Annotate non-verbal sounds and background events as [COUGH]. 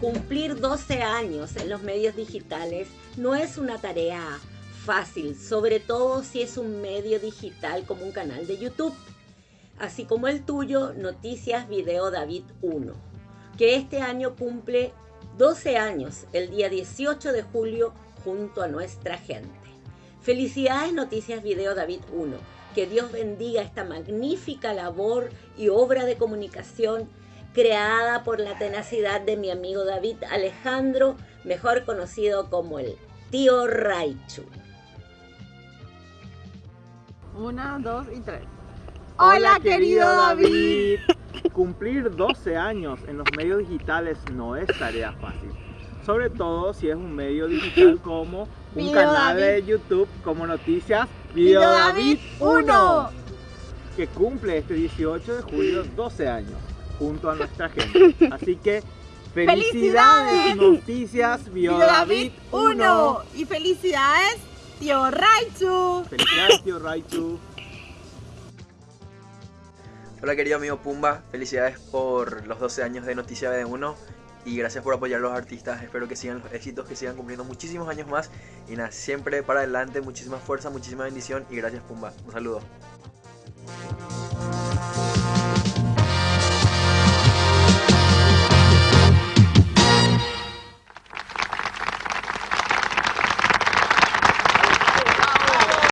Cumplir 12 años en los medios digitales no es una tarea fácil, sobre todo si es un medio digital como un canal de YouTube, así como el tuyo, Noticias Video David 1, que este año cumple 12 años, el día 18 de julio, junto a nuestra gente. Felicidades Noticias Video David 1, que Dios bendiga esta magnífica labor y obra de comunicación creada por la tenacidad de mi amigo David Alejandro, mejor conocido como el tío Raichu. Una, dos y tres. Hola, querido David. [LAUGHS] Cumplir 12 años en los medios digitales no es tarea fácil. Sobre todo si es un medio digital como un Video canal David. de YouTube como Noticias Video Video David David 1. 1 que cumple este 18 de julio 12 años junto a nuestra gente. Así que felicidades, ¡Felicidades! Noticias Video Video David 1. Y felicidades, tío Raichu. Felicidades tío Raichu. Hola querido amigo Pumba, felicidades por los 12 años de Noticia BD1 y gracias por apoyar a los artistas, espero que sigan los éxitos, que sigan cumpliendo muchísimos años más y nada, siempre para adelante, muchísima fuerza, muchísima bendición y gracias Pumba, un saludo.